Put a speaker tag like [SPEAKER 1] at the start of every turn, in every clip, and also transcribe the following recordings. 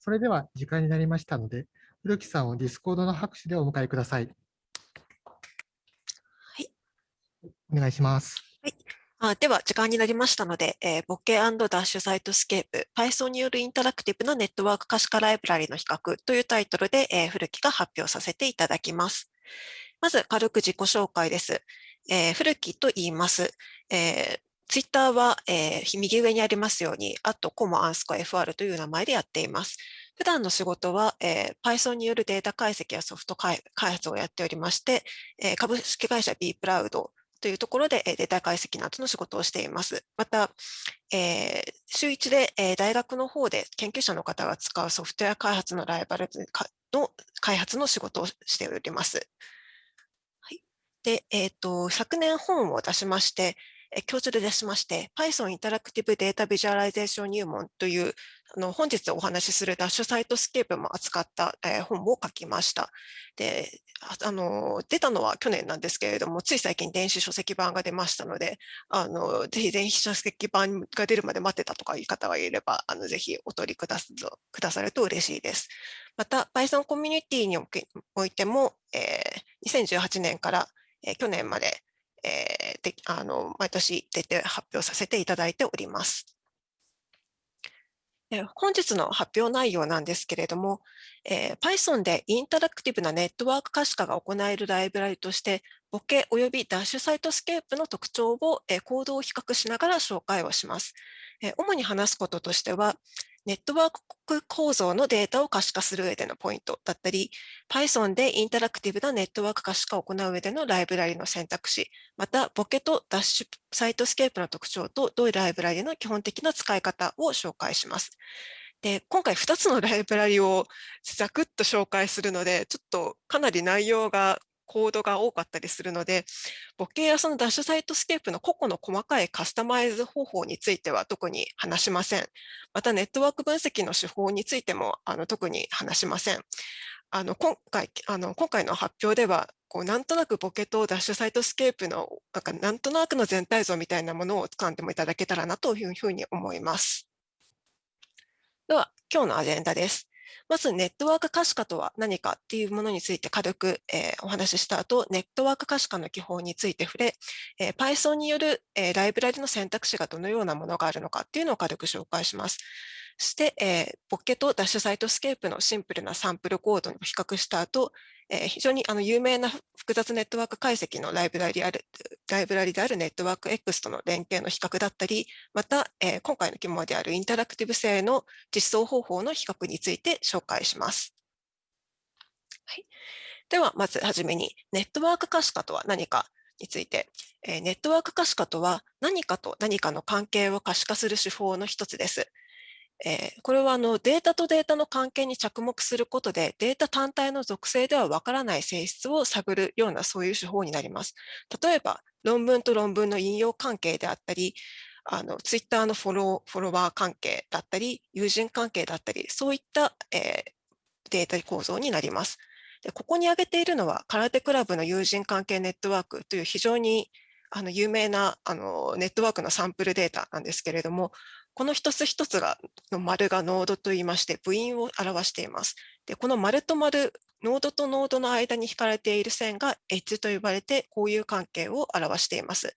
[SPEAKER 1] それでは時間になりましたので、古木さんをディスコードの拍手でお迎えください。
[SPEAKER 2] はい。
[SPEAKER 1] お願いします。
[SPEAKER 2] はい。あでは、時間になりましたので、えー、 Bokeh、Dash Cytoscape、Python によるインタラクティブなネットワーク可視化ライブラリの比較というタイトルで、えー、古木が発表させていただきます。まず、軽く自己紹介です。えー、古木と言います。えー、ツイッターは、えー、右上にありますように、あとコモアンスコ FR という名前でやっています。普段の仕事は、えー、Python によるデータ解析やソフト開発をやっておりまして、えー、株式会社 B プラウドというところでデータ解析などの仕事をしています。また、えー、週1で、えー、大学の方で研究者の方が使うソフトウェア開発のライブラリの開発の仕事をしております。はい、で、えーと昨年本を出しまして、共著で出しまして、Python インタラクティブデータビジュアライゼーション入門という、あの本日お話しする Dash Cytoscape も扱った、えー、本を書きました。であの、出たのは去年なんですけれども、つい最近電子書籍版が出ましたので、あのぜひ電子書籍版が出るまで待ってたとかいう方がいれば、あのぜひお取りくだくださると嬉しいです。また、Python コミュニティにおいても、えー、2018年から、えー、去年まで、えー、であの毎年出て発表させていただいております。本日の発表内容なんですけれども、えー、Python でインタラクティブなネットワーク可視化が行えるライブラリとして、 Bokeh 及び Dash Cytoscape の特徴を、えー、コードを比較しながら紹介をします。えー、主に話すこととしては、ネットワーク構造のデータを可視化する上でのポイントだったり、Python でインタラクティブなネットワーク可視化を行う上でのライブラリの選択肢、また、 Bokeh とダッシュCytoscape の特徴と両ライブラリの基本的な使い方を紹介します。で今回2つのライブラリをざくっと紹介するので、ちょっとかなり内容がコードが多かったりするので、 Bokeh やその Dash Cytoscape の個々の細かいカスタマイズ方法については特に話しません。またネットワーク分析の手法についてもあの特に話しません。あの今回あの今回の発表ではこうなんとなく Bokeh と Dash Cytoscape のなんかなんとなくの全体像みたいなものを掴んでもいただけたらなというふうに思います。では今日のアジェンダです。まずネットワーク可視化とは何かっていうものについて軽く、えー、お話しした後、ネットワーク可視化の基本について触れ、えー、Python による、えー、ライブラリの選択肢がどのようなものがあるのかっていうのを軽く紹介します。そして、えー、 Bokeh と Dash Cytoscape のシンプルなサンプルコードを比較した後、えー、非常にあの有名な複雑ネットワーク解析のライブラリあるライブラリであるネットワーク X との連携の比較だったり、また、えー、今回の肝であるインタラクティブ性の実装方法の比較について紹介します。はい、では、まずはじめに、ネットワーク可視化とは何かについて、えー、ネットワーク可視化とは何かと何かの関係を可視化する手法の一つです。えー、これはあのデータとデータの関係に着目することでデータ単体の属性ではわからない性質を探るようなそういう手法になります。例えば論文と論文の引用関係であったりあのツイッターのフォローフォロワー関係だったり友人関係だったりそういった、えー、データ構造になります。でここに挙げているのは空手クラブの友人関係ネットワークという非常にあの有名なあのネットワークのサンプルデータなんですけれども、この一つ一つがの丸がノードといいまして、部員を表しています。でこの丸と丸、ノードとノードの間に引かれている線がエッジと呼ばれて、交友関係を表しています。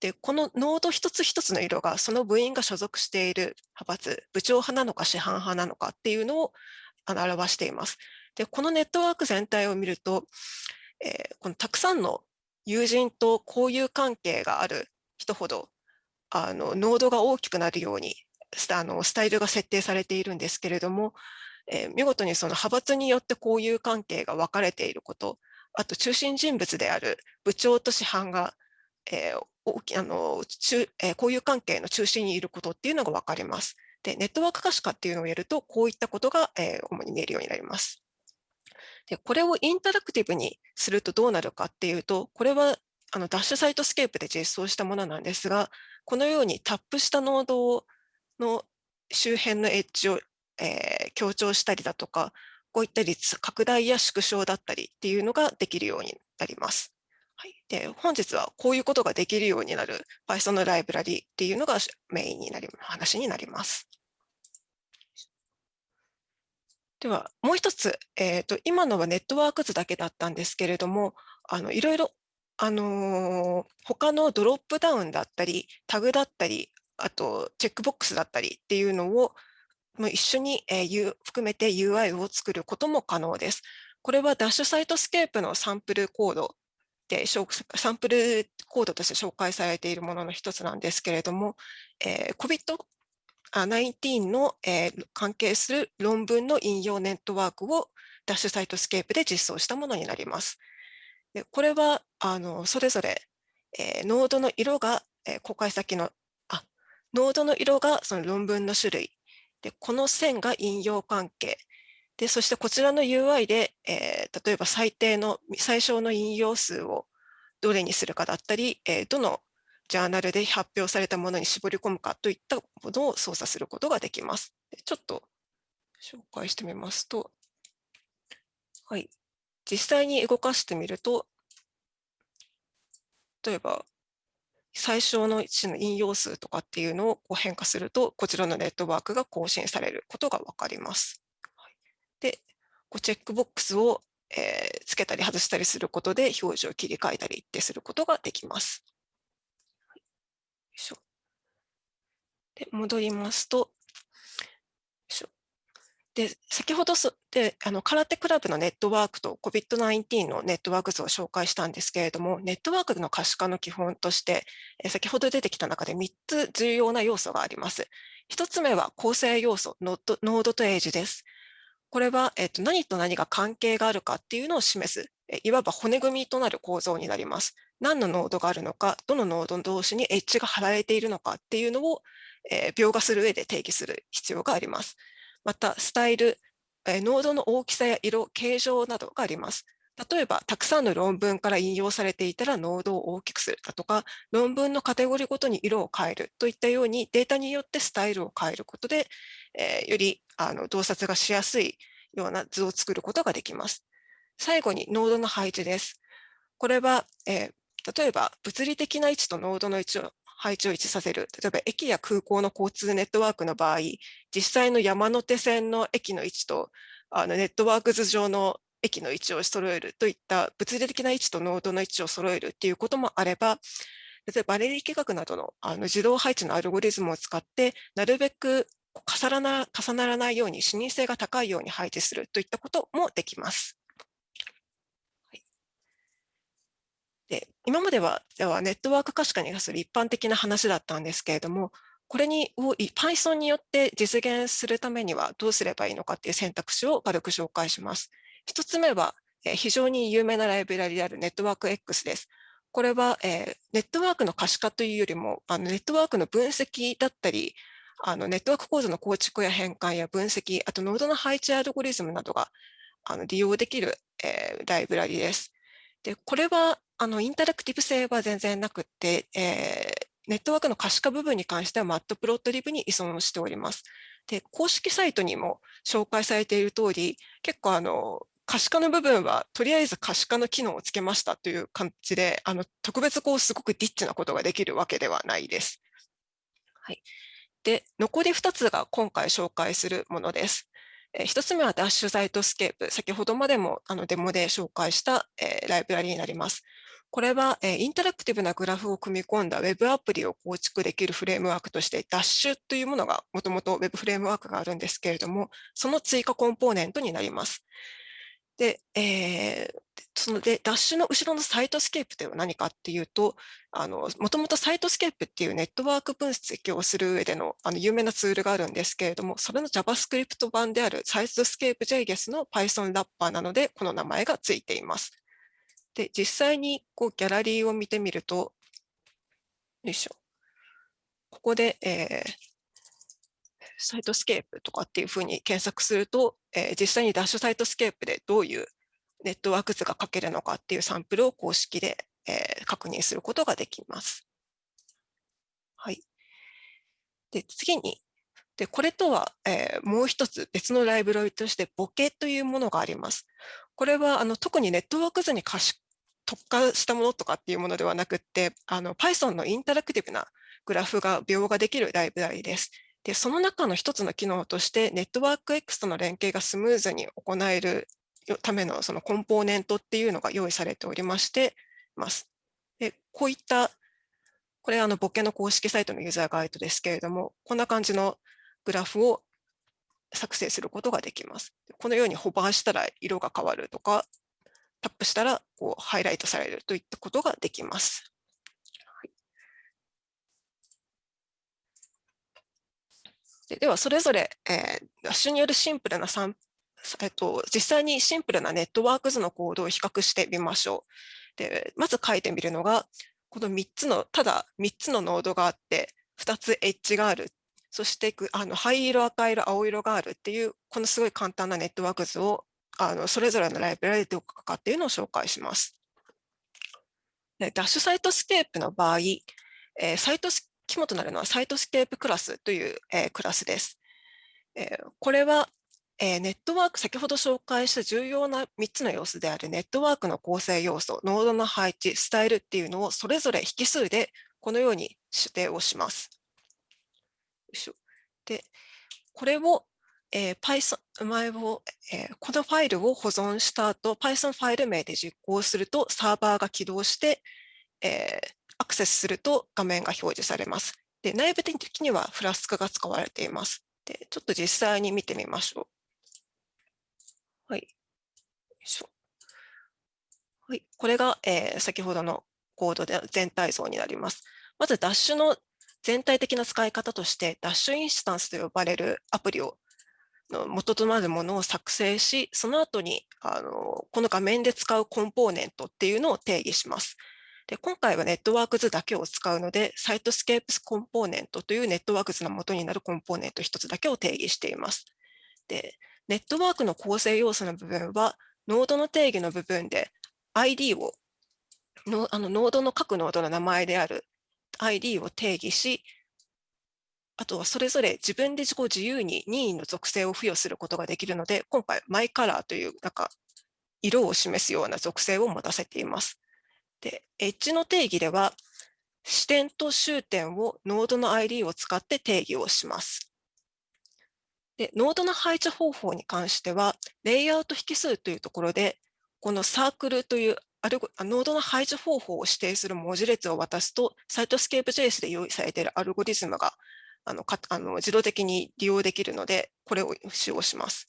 [SPEAKER 2] でこのノード一つ一つの色がその部員が所属している派閥、部長派なのか師範派なのかっていうのを表しています。でこのネットワーク全体を見ると、えー、このたくさんの友人と交友関係がある人ほどあのノードが大きくなるようにあのスタイルが設定されているんですけれども、えー、見事にその派閥によって交友関係が分かれていること、あと中心人物である部長と師範が、えー大きあの中えー、交友関係の中心にいることっていうのが分かります。で、ネットワーク可視化っていうのをやると、こういったことが、えー、主に見えるようになります。で、これをインタラクティブにするとどうなるかっていうと、これはあの Dash Cytoscape で実装したものなんですが、このようにタップしたノードの周辺のエッジを、えー、強調したりだとか、こういった率、拡大や縮小だったりっていうのができるようになります。はい、で本日はこういうことができるようになる Python のライブラリっていうのがメインになり話になります。では、もう一つ、えーと、今のはネットワーク図だけだったんですけれども、あのいろいろ、あのー、他のドロップダウンだったり、タグだったり、あとチェックボックスだったりっていうのをも一緒に、えー、含めて UI を作ることも可能です。これは Dash Cytoscape のサンプルコードで、サンプルコードとして紹介されているものの一つなんですけれども、えー、COVID-19 の、えー、関係する論文の引用ネットワークを Dash Cytoscape で実装したものになります。でこれはあのそれぞれ、えー、ノードの色が、えー、公開先のあノードの色がその論文の種類。でこの線が引用関係。でそしてこちらの UI で、えー、例えば最低の最小の引用数をどれにするかだったり、えー、どのジャーナルで発表されたものに絞り込むかといったものを操作することができます。ちょっと紹介してみますと、はい、実際に動かしてみると、例えば、最小の1の引用数とかっていうのをこう変化すると、こちらのネットワークが更新されることが分かります。で、こうチェックボックスを、えー、つけたり外したりすることで表示を切り替えたりってすることができます。で戻りますと、で先ほどであの空手クラブのネットワークと COVID-19 のネットワーク図を紹介したんですけれども、ネットワークの可視化の基本として、先ほど出てきた中で3つ重要な要素があります。1つ目は構成要素、ノードノードとエイジです。これは、えっと、何と何が関係があるかっていうのを示す、いわば骨組みとなる構造になります。何のノードがあるのか、どのノード同士にエッジが貼られているのかっていうのを、えー、描画する上で定義する必要があります。また、スタイル、ノードの大きさや色、形状などがあります。例えば、たくさんの論文から引用されていたらノードを大きくするだとか、論文のカテゴリーごとに色を変えるといったようにデータによってスタイルを変えることで、えー、よりあの洞察がしやすいような図を作ることができます。最後にノードの配置です。これは、えー、例えば物理的な位置とノードの位置を配置を一致させる。例えば駅や空港の交通ネットワークの場合、実際の山手線の駅の位置とあのネットワーク図上の駅の位置を揃えるといった物理的な位置とノードの位置を揃えるっていうこともあれば、例えばバレリー学などのあの自動配置のアルゴリズムを使って、なるべく重なら重ならないように視認性が高いように配置するといったこともできます。で今まではではネットワーク可視化に関する一般的な話だったんですけれども、これにを Python によって実現するためにはどうすればいいのかっていう選択肢を軽く紹介します。一つ目は、え非常に有名なライブラリであるネットワーク X です。これは、えネットワークの可視化というよりも、あのネットワークの分析だったり、あのネットワーク構造の構築や変換や分析、あとノードの配置アルゴリズムなどがあの利用できる、え、ライブラリです。でこれはあのインタラクティブ性は全然なくて、えー、ネットワークの可視化部分に関してはマットプロットリブに依存しております。で公式サイトにも紹介されている通り、結構あの可視化の部分はとりあえず可視化の機能をつけましたという感じで、あの特別こうすごくディッチなことができるわけではないです。はい、で残り2つが今回紹介するものです。えー、1つ目は Dash Cytoscape。先ほどまでもあのデモで紹介した、ライブラリになります。これは、インタラクティブなグラフを組み込んだ Web アプリを構築できるフレームワークとして、ダッシュというものがもともと Web フレームワークがあるんですけれども、その追加コンポーネントになります。で、えー、そので、ダッシュの後ろの Cytoscape というのは何かっていうと、あの、もともと Cytoscape っていうネットワーク分析をする上でのあの有名なツールがあるんですけれども、それの JavaScript 版であるサイトスケープ JGS の Python ラッパーなので、この名前がついています。で、実際にこうギャラリーを見てみると、よいしょ。ここで、えー、 Cytoscape とかっていうふうに検索すると、えー、実際に Dash Cytoscape でどういうネットワーク図が書けるのかっていうサンプルを公式で、えー、確認することができます。はい。で、次に、でこれとは、えー、もう一つ別のライブラリとして Bokeh というものがあります。これはあの特にネットワーク図に可視特化したものとかっていうものではなくって、あの Python のインタラクティブなグラフが描画できるライブラリです。で、その中の一つの機能として、ネットワーク X との連携がスムーズに行えるためのそのコンポーネントっていうのが用意されておりましてます。でこういった、これあのボケの公式サイトのユーザーガイドですけれども、こんな感じのグラフを作成することができます。このようにホバーしたら色が変わるとか、タップしたらこうハイライトされるといったことができます。ででは、それぞれ、えー、ダッシュによるシンプルなサン、えっと、実際にシンプルなネットワーク図のコードを比較してみましょう。でまず書いてみるのが、この3つの、ただ3つのノードがあって、2つエッジがある。そしてあの灰色、赤色、青色があるっていう、このすごい簡単なネットワーク図をあのそれぞれのライブラリでどうかっていうのを紹介します。 Dash Cytoscape の場合、えー、サイトス肝となるのは Cytoscape クラスという、えー、クラスです。えー、これは、えー、ネットワーク、先ほど紹介した重要な3つの要素であるネットワークの構成要素、ノードの配置、スタイルっていうのをそれぞれ引数でこのように指定をします。で、これを、えー、Python 前を、えー、このファイルを保存した後、Python ファイル名で実行するとサーバーが起動して、えー、クセスすると画面が表示されます。で内部的にはフラスクが使われています。でちょっと実際に見てみましょう。はい。はい、これが、えー、先ほどのコードで全体像になります。まず、ダッシュの全体的な使い方として、ダッシュインスタンスと呼ばれるアプリをの元となるものを作成し、その後にあのこの画面で使うコンポーネントっていうのを定義します。で今回はネットワーク図だけを使うので、 Cytoscape コンポーネントというネットワーク図の元になるコンポーネント1つだけを定義しています。でネットワークの構成要素の部分は、ノードの定義の部分で ID をのあのノードの各ノードの名前である ID を定義し、あとはそれぞれ自分で自己自由に任意の属性を付与することができるので、今回マイカラーというなんか色を示すような属性を持たせています。で、エッジの定義では、視点と終点をノードの ID を使って定義をします。で、ノードの配置方法に関しては、レイアウト引数というところで、このサークルというアルゴノードの配置方法を指定する文字列を渡すと、 Cytoscape JS で用意されているアルゴリズムがあのかあの自動的に利用できるので、これを使用します。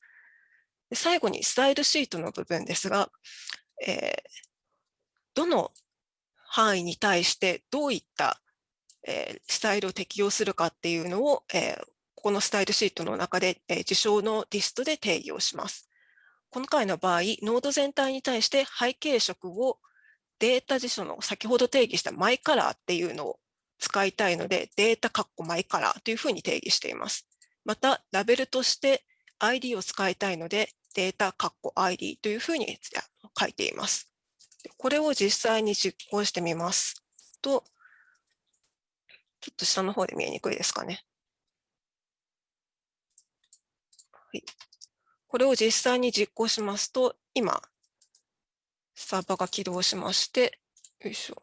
[SPEAKER 2] で最後にスタイルシートの部分ですが、えー、どの範囲に対してどういった、え、スタイルを適用するかっていうのを、えー、ここのスタイルシートの中で、えー、事象のリストで定義をします。この回の場合、ノード全体に対して背景色をデータ辞書の先ほど定義したマイカラーっていうのを使いたいので、データカッコマイカラーというふうに定義しています。また、ラベルとして ID を使いたいので、データカッコ ID というふうに書いています。これを実際に実行してみますと、ちょっと下の方で見えにくいですかね。はい、これを実際に実行しますと、今、サーバーが起動しまして、よいしょ。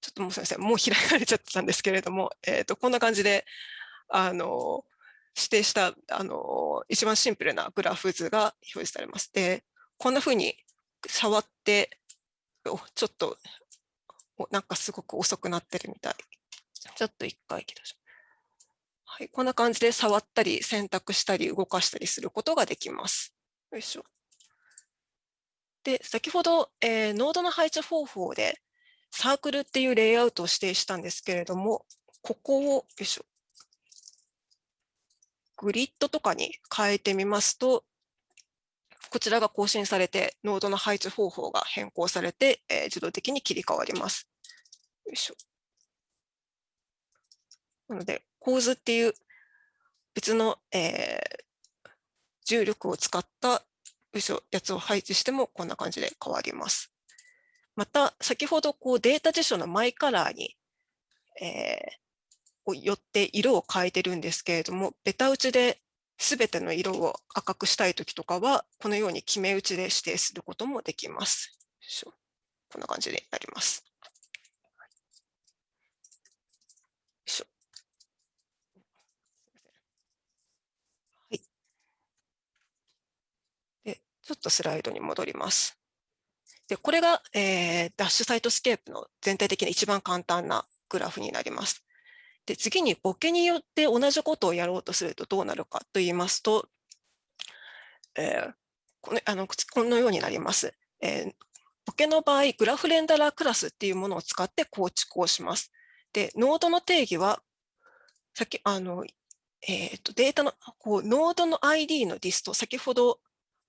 [SPEAKER 2] ちょっともうすみません、もう開かれちゃってたんですけれども、えー、とこんな感じで、あの、指定したあの一番シンプルなグラフ図が表示されます。で、こんなふうに触って、ちょっとなんかすごく遅くなってるみたい。ちょっと一回起動しはい、こんな感じで触ったり選択したり動かしたりすることができます。よいしょ。で、先ほど、えー、ノードの配置方法でサークルっていうレイアウトを指定したんですけれども、ここを、よいしょ、グリッドとかに変えてみますと、こちらが更新されて、ノードの配置方法が変更されて、えー、自動的に切り替わります。よいしょなので、構図っていう別の、えー、重力を使ったやつを配置してもこんな感じで変わります。また、先ほどこうデータ辞書のマイカラーに、えー、よって色を変えてるんですけれども、ベタ打ちで全ての色を赤くしたい時とかは、このように決め打ちで指定することもできます。こんな感じでやります。はい、でちょっとスライドに戻ります。でこれが、えー、 Dash Cytoscape の全体的な一番簡単なグラフになります。で、次に Bokeh によって同じことをやろうとするとどうなるかと言いますと、えー、このあのこのようになります。えー、 Bokeh の場合、グラフレンダラークラスっていうものを使って構築をします。で、ノードの定義は、さっき、あの、えっ、ー、と、データの、こう、ノードの ID のリスト、先ほど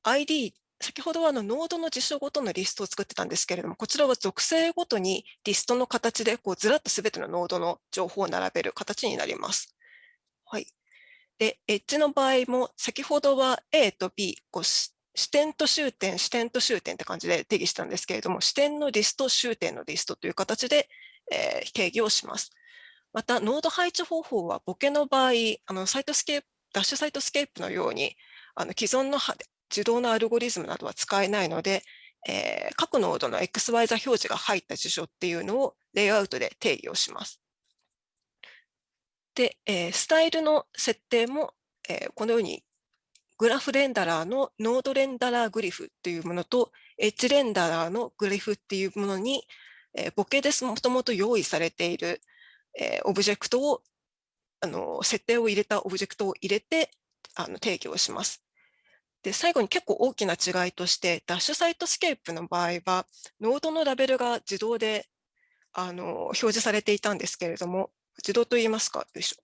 [SPEAKER 2] ID、先ほどはあのノードの事象ごとのリストを作ってたんですけれども、こちらは属性ごとにリストの形でこうずらっとすべてのノードの情報を並べる形になります。はい。で、エッジの場合も、先ほどは A と B、こう視点と終点、視点と終点って感じで定義したんですけれども、視点のリスト、終点のリストという形で、えー、定義をします。また、ノード配置方法は、 Bokeh の場合、あの Cytoscape、 Dash Cytoscape のように、あの既存の自動のアルゴリズムなどは使えないので、えー、各ノードの XY 座標値が入った辞書っていうのをレイアウトで定義をします。で、えー、スタイルの設定も、えー、このようにグラフレンダラーのノードレンダラーグリフというものと、エッジレンダラーのグリフっていうものに、えー、 Bokeh でもともと用意されている、えー、オブジェクトを、あの設定を入れたオブジェクトを入れてあの定義をします。で、最後に結構大きな違いとして、 Dash Cytoscape の場合は、ノードのラベルが自動であの表示されていたんですけれども、自動と言いますか、よいしょ。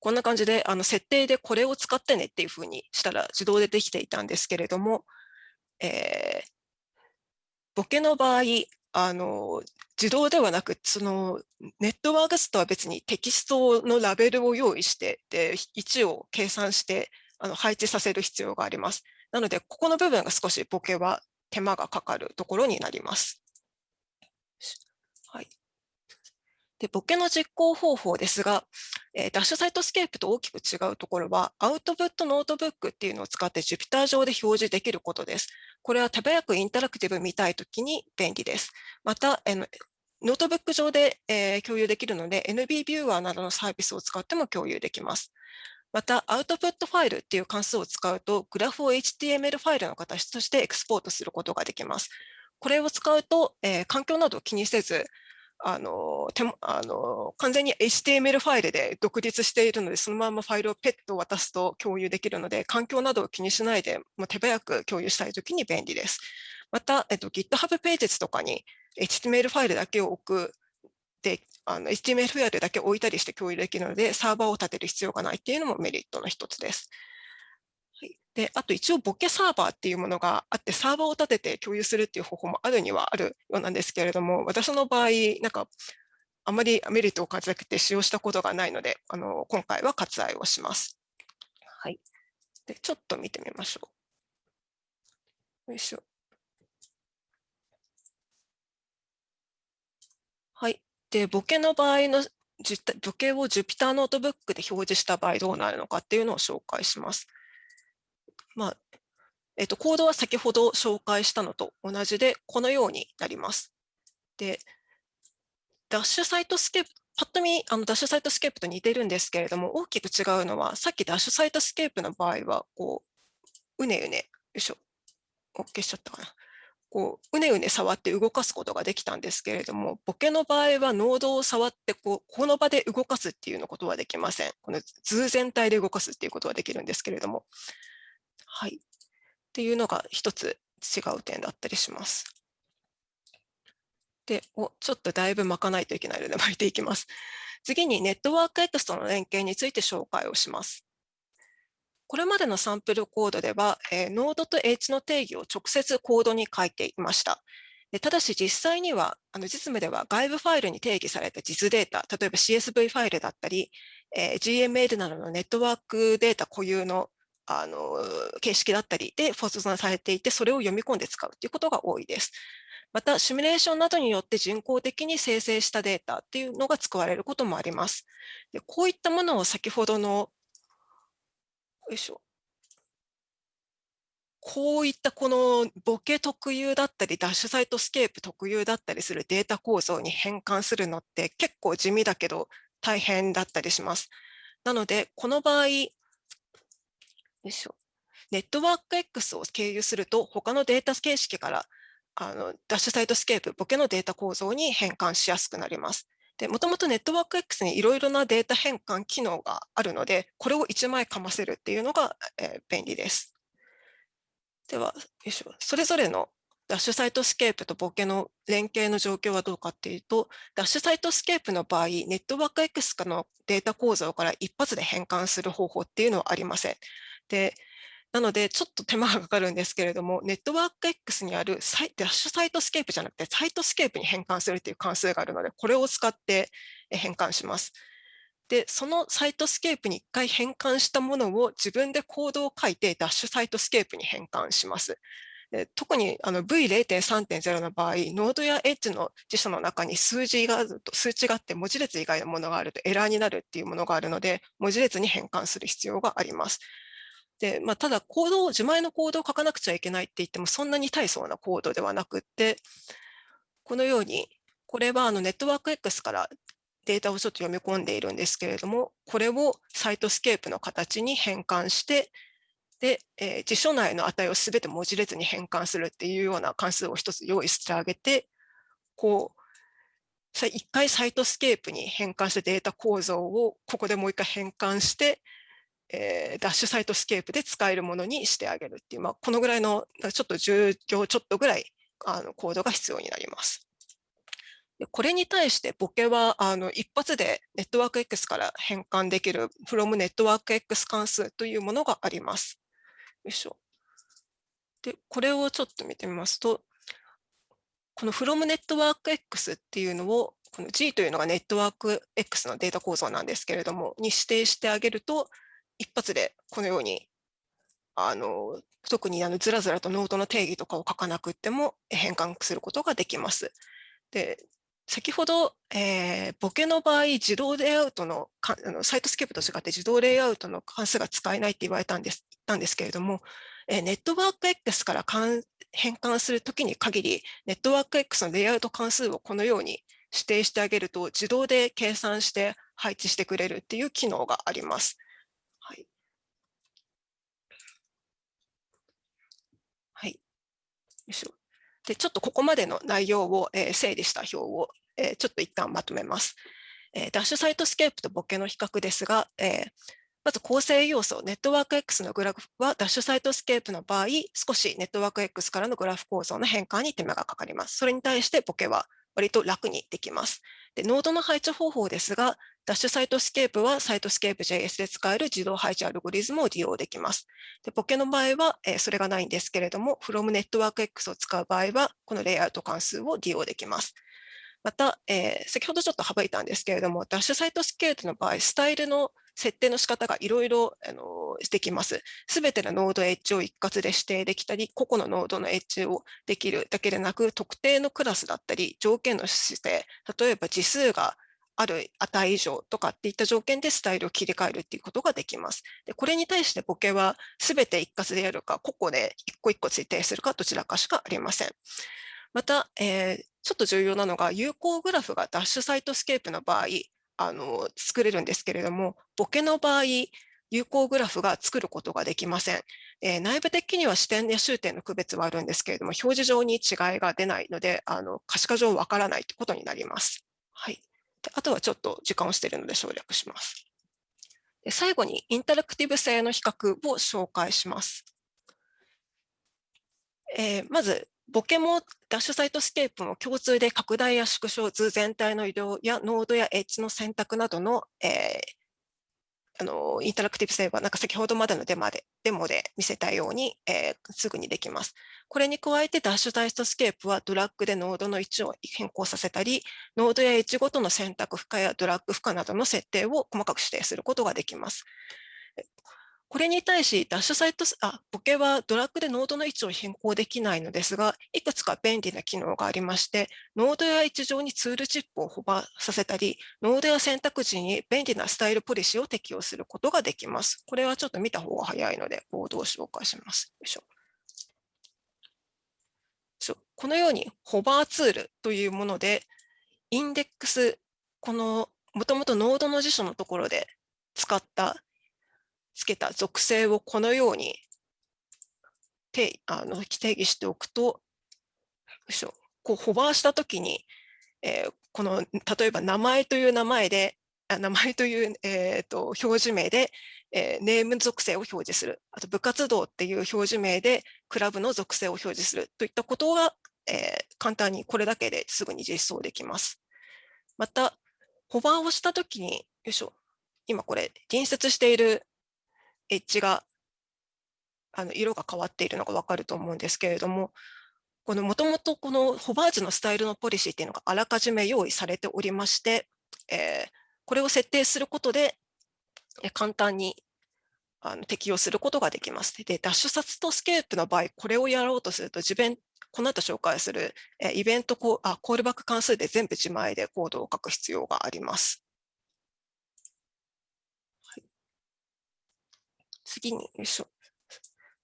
[SPEAKER 2] こんな感じであの設定でこれを使ってねっていうふうにしたら自動でできていたんですけれども、えー、 Bokeh の場合、あの自動ではなく、そのネットワーク図とは別にテキストのラベルを用意して、で位置を計算してあの配置させる必要があります。なので、ここの部分が少し Bokeh は手間がかかるところになります。はい、で Bokeh の実行方法ですが、えー、 Dash Cytoscape と大きく違うところは、アウトプットノートブックっていうのを使って Jupyter 上で表示できることです。これは手早くインタラクティブ見たいときに便利です。また、えー、ノートブック上で、えー、共有できるので、NB ビューアーなどのサービスを使っても共有できます。また、 output file っていう関数を使うと、グラフを HTML ファイルの形としてエクスポートすることができます。これを使うと、えー、環境などを気にせず、あの手あの完全に HTML ファイルで独立しているので、そのままファイルをペッと渡すと共有できるので、環境などを気にしないで、もう手早く共有したいときに便利です。また、えっと、GitHub ページとかに HTML ファイルだけを置くで、あの HTML ファイルだけ置いたりして共有できるので、サーバーを立てる必要がないっていうのもメリットの一つです。で、あと一応ボケサーバーっていうものがあって、サーバーを立てて共有するっていう方法もあるにはあるようなんですけれども、私の場合、なんか、あまりメリットを感じなくて使用したことがないので、あの今回は割愛をします。はい。で、ちょっと見てみましょう。よいしょ。はい。で、 Bokeh の場合の Bokeh を Jupyter ノートブックで表示した場合どうなるのかっていうのを紹介します。まあ、えっと、コードは先ほど紹介したのと同じで、このようになります。で、 Dash Cytoscape、パッと見、あの Dash Cytoscape と似てるんですけれども、大きく違うのは、さっき Dash Cytoscape の場合は、こう、うねうね、よいしょ、消しちゃったかな。こう、うねうね触って動かすことができたんですけれども、 Bokeh の場合はノードを触って、こう、この場で動かすっていうのことはできません。この図全体で動かすっていうことはできるんですけれども、はい。っていうのが一つ違う点だったりします。で、おちょっとだいぶ巻かないといけないので巻いていきます。次にネットワーク X との連携について紹介をします。これまでのサンプルコードでは、えー、ノードと H の定義を直接コードに書いていました。でただし実際には、あの実務では外部ファイルに定義された実データ、例えば CSV ファイルだったり、えー、GML などのネットワークデータ固有のあの形式だったりで保存されていて、それを読み込んで使うということが多いです。また、シミュレーションなどによって人工的に生成したデータっていうのが使われることもあります。でこういったものを先ほどの、いしょ。こういったこの Bokeh 特有だったり、 Dash Cytoscape 特有だったりするデータ構造に変換するのって結構地味だけど大変だったりします。なので、この場合、よいしょ。ネットワーク X を経由すると、他のデータ形式からあの Dash Cytoscape、Bokeh のデータ構造に変換しやすくなります。で、もともとネットワーク X にいろいろなデータ変換機能があるので、これを1枚かませるっていうのが、えー、便利です。では、よいしょそれぞれの Dash Cytoscape と Bokeh の連携の状況はどうかっていうと、 Dash Cytoscape の場合、ネットワーク X のデータ構造から一発で変換する方法っていうのはありません。で、なので、ちょっと手間がかかるんですけれども、ネットワーク X にあるサイ Dash Cytoscape じゃなくて、 Cytoscape に変換するという関数があるので、これを使って変換します。で、その Cytoscape に一回変換したものを自分でコードを書いて、 Dash Cytoscape に変換します。特に V0.3.0 の場合、ノードやエッジの辞書の中に数字があると、数値があって文字列以外のものがあるとエラーになるっていうものがあるので、文字列に変換する必要があります。で、まあ、ただ、コードを、自前のコードを書かなくちゃいけないって言っても、そんなに大層なコードではなくって、このように、これはあのネットワーク X からデータをちょっと読み込んでいるんですけれども、これを Cytoscape の形に変換して、で、えー、辞書内の値をすべて文字列に変換するっていうような関数を一つ用意してあげて、こう、一回 Cytoscape に変換したデータ構造をここでもう一回変換して、えー、 Dash Cytoscape で使えるものにしてあげるっていう、まあ、このぐらいのちょっと10行ちょっとぐらいあのコードが必要になります。でこれに対して Bokeh はあの一発でネットワーク X から変換できる from ネットワーク X 関数というものがあります。よいしょ。で、これをちょっと見てみますと、この from network X っていうのを、この G というのがネットワーク X のデータ構造なんですけれども、に指定してあげると、一発でこのように、あの特にあのずらずらとノードの定義とかを書かなくても変換することができます。で先ほど、えー、 Bokeh の場合、自動レイアウトのかあの Cytoscape と違って自動レイアウトの関数が使えないって言われたんですたんですけれども、えー、ネットワーク X から変換するときに限り、ネットワーク X のレイアウト関数をこのように指定してあげると、自動で計算して配置してくれるっていう機能があります。はい。はい。よいで、ちょっとここまでの内容を、えー、整理した表を、えー、ちょっと一旦まとめます。えー、 Dash Cytoscape と Bokeh の比較ですが、えまず構成要素、ネットワーク X のグラフは Dash Cytoscape の場合、少しネットワーク X からのグラフ構造の変換に手間がかかります。それに対して Bokeh は割と楽にできます。でノードの配置方法ですが、 Dash Cytoscape は Cytoscape JS で使える自動配置アルゴリズムを利用できます。で Bokeh の場合は、えー、それがないんですけれども、from networkx を使う場合は、このレイアウト関数を利用できます。また、えー、先ほどちょっと省いたんですけれども、 Dash Cytoscape の場合、スタイルの設定の仕方がいろいろできます。すべてのノードエッジを一括で指定できたり、個々のノードのエッジをできるだけでなく、特定のクラスだったり、条件の指定、例えば次数がある値以上とかっていった条件でスタイルを切り替えるっていうことができます。でこれに対して Bokeh はすべて一括でやるか、個々で一個一個指定するか、どちらかしかありません。また、えー、ちょっと重要なのが、有向グラフが Dash Cytoscape の場合、あの作れるんですけれども、 Bokeh の場合、有向グラフが作ることができません。えー、内部的には始点や終点の区別はあるんですけれども、表示上に違いが出ないので、あの可視化上わからないということになります。はい、あとはちょっと時間をしているので省略します。で最後にインタラクティブ性の比較を紹介します。えー、まず、 Bokeh も Dash Cytoscape も共通で拡大や縮小図全体の移動やノードやエッジの選択などの、えー、あのインタラクティブ性はなんか先ほどまでのデモでデモで見せたように、えー、すぐにできます。これに加えて Dash Cytoscape はドラッグでノードの位置を変更させたり、ノードやエッジごとの選択不可やドラッグ不可などの設定を細かく指定することができます。これに対し、 Dash Cyto、あ、 Bokeh はドラッグでノードの位置を変更できないのですが、いくつか便利な機能がありまして、ノードやエッジ上にツールチップをホバーさせたり、ノードや選択時に便利なスタイルポリシーを適用することができます。これはちょっと見た方が早いので、ボードを紹介します。よいしょ。このようにホバーツールというもので、インデックス、このもともとノードの辞書のところで使ったつけた属性をこのように定あの定義しておくと、よいしょこうホバーしたときに、えー、この例えば名前という名前で、名前という、えーと、表示名で、えー、ネーム属性を表示する、あと部活動っていう表示名でクラブの属性を表示するといったことが、えー、簡単にこれだけですぐに実装できます。また、ホバーをしたときに、よいしょ、今これ隣接しているエッジがあの色が変わっているのがわかると思うんですけれども、このもともとこのホバージュのスタイルのポリシーっていうのがあらかじめ用意されておりまして、えー、これを設定することで、簡単にあの適用することができます。で、ダッシュサツとスケープの場合、これをやろうとすると、自分、この後紹介するえイベントコあコールバック関数で全部自前でコードを書く必要があります。はい、次に、よいしょ。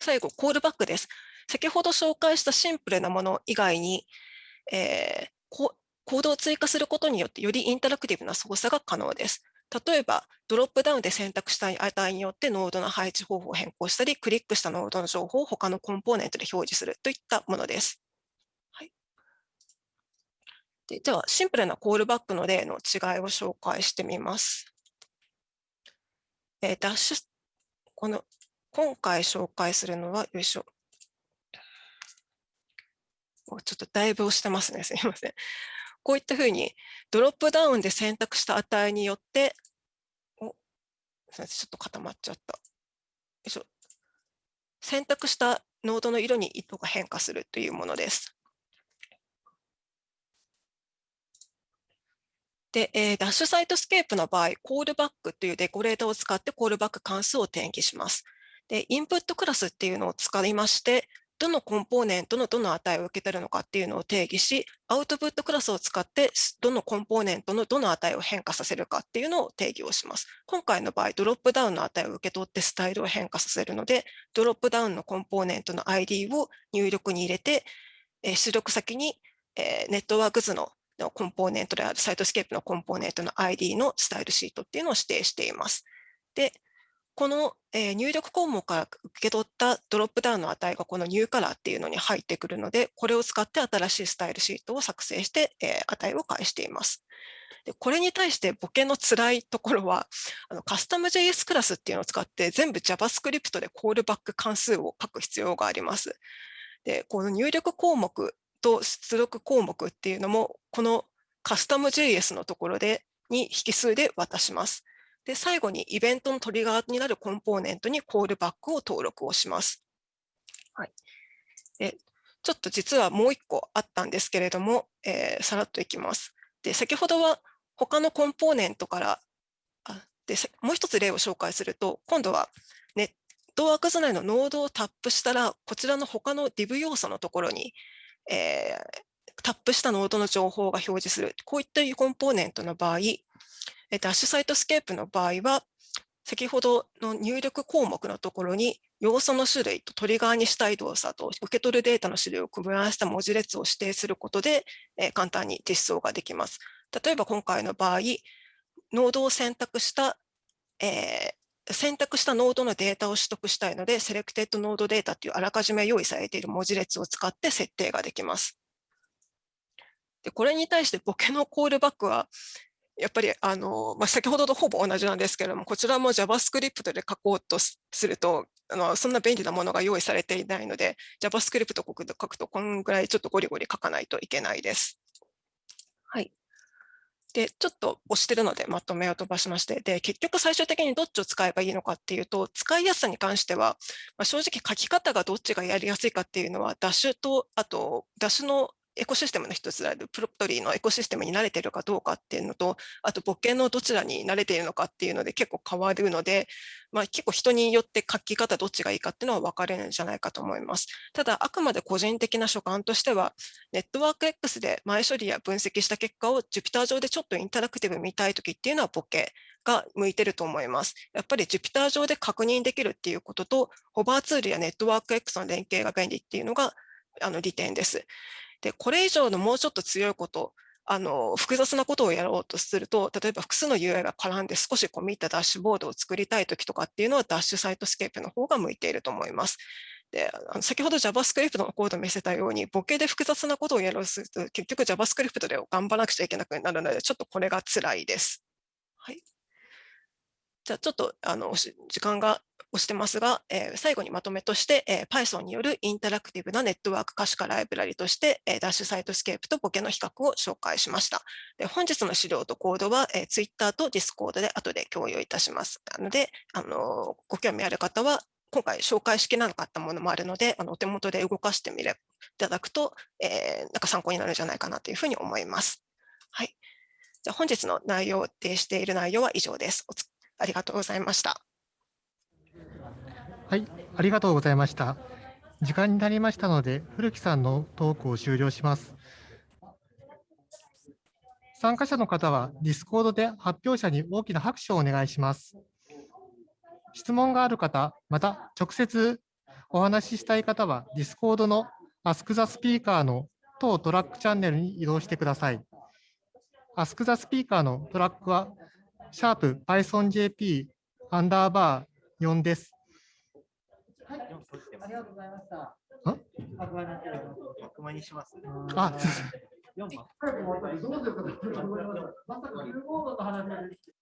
[SPEAKER 2] 最後、コールバックです。先ほど紹介したシンプルなもの以外に、えー、コードを追加することによってよりインタラクティブな操作が可能です。例えば、ドロップダウンで選択したい値によってノードの配置方法を変更したり、クリックしたノードの情報を他のコンポーネントで表示するといったものです。はい、ででは、シンプルなコールバックの例の違いを紹介してみます。えー、ダッシュ、この今回紹介するのは、よいしょ。ちょっとだいぶ押してますね。すみません。こういったふうに、ドロップダウンで選択した値によって、おすみませんちょっと固まっちゃった。よいしょ。選択したノードの色に糸が変化するというものです。で、えー、 Dash Cytoscape の場合、コールバックというデコレーターを使ってコールバック関数を定義します。で、インプットクラスっていうのを使いまして、どのコンポーネントのどの値を受け取るのかっていうのを定義し、アウトプットクラスを使ってどのコンポーネントのどの値を変化させるかっていうのを定義をします。今回の場合、ドロップダウンの値を受け取ってスタイルを変化させるので、ドロップダウンのコンポーネントの ID を入力に入れて、出力先に、ネットワーク図ののコンポーネントである Cytoscape のコンポーネントの ID のスタイルシートっていうのを指定しています。で、この、入力項目から受け取ったドロップダウンの値がこのニューカラーっていうのに入ってくるので、これを使って新しいスタイルシートを作成して、値を返しています。でこれに対してボケの辛いところは、あのカスタム JS クラスっていうのを使って全部 JavaScript でコールバック関数を書く必要があります。で、この入力項目と出力項目っていうのも、このカスタム JS のところでに引数で渡します。で、最後にイベントのトリガーになるコンポーネントにコールバックを登録をします。はい、でちょっと実はもう一個あったんですけれども、えー、さらっといきます。で、先ほどは他のコンポーネントからあでもう一つ例を紹介すると、今度はネットワーク図内のノードをタップしたら、こちらの他の div 要素のところに、えー、タップしたノードの情報が表示する。こういったコンポーネントの場合、え Dash Cytoscape の場合は、先ほどの入力項目のところに要素の種類とトリガーにしたい動作と受け取るデータの種類を組み合わせた文字列を指定することで、え簡単に実装ができます。例えば今回の場合、ノードを選択した、えー、選択したノードのデータを取得したいので、 selectedNodeData というあらかじめ用意されている文字列を使って設定ができます。でこれに対してボケのコールバックは、やっぱりあの、まあ、先ほどとほぼ同じなんですけれども、こちらも JavaScript で書こうとすると、あのそんな便利なものが用意されていないので、JavaScript を書くと、こんぐらいちょっとゴリゴリ書かないといけないです。はい。で、ちょっと押してるのでまとめを飛ばしまして、で、結局最終的にどっちを使えばいいのかっていうと、使いやすさに関しては、まあ、正直書き方がどっちがやりやすいかっていうのは、ダッシュと、あと、ダッシュのエコシステムの一つであるプロプトリーのエコシステムに慣れているかどうかっていうのと、あと母系のどちらに慣れているのかっていうので結構変わるので、まあ、結構人によって書き方どっちがいいかっていうのは分かれるんじゃないかと思います。ただ、あくまで個人的な所感としては、ネットワーク X で前処理や分析した結果を Jupyter 上でちょっとインタラクティブ見たいときっていうのはボケが向いてると思います。やっぱり Jupyter 上で確認できるっていうことと、ホバーツールやネットワーク X の連携が便利っていうのがあの利点です。で、これ以上のもうちょっと強いこと、あの複雑なことをやろうとすると、例えば複数の UI が絡んで少し込み入ったダッシュボードを作りたいときとかっていうのは Dash Cytoscape の方が向いていると思います。であの先ほど JavaScript のコードを見せたように、 Bokeh で複雑なことをやろうとすると、結局 JavaScript で頑張らなくちゃいけなくなるので、ちょっとこれが辛いです。はい。じゃあちょっとあの時間が押してますが、えー最後にまとめとして、えー Python によるインタラクティブなネットワーク可視化ライブラリとして、えー Dash Cytoscape と Bokeh の比較を紹介しました。で本日の資料とコードは、えー Twitter と Discord で後で共有いたします。なので、あのご興味ある方は、今回紹介しきれなかったものもあるので、あのお手元で動かしてみれいただくと、えーなんか参考になるんじゃないかなというふうに思います。はい。じゃ本日の内容を、提している内容は以上です。おありがとうございました。
[SPEAKER 1] はい、ありがとうございました。時間になりましたので、古木さんのトークを終了します。参加者の方は、Discord で発表者に大きな拍手をお願いします。質問がある方、また直接お話ししたい方は、Discord の Ask the Speaker の当トラックチャンネルに移動してください。Ask the Speaker のトラックは、シャープ PythonJP アンダーバー4です。あ？りがとうございました。ん
[SPEAKER 3] 100万にします。
[SPEAKER 1] あ、
[SPEAKER 3] 4番。
[SPEAKER 1] どうぞ。まさか15の話が出てきて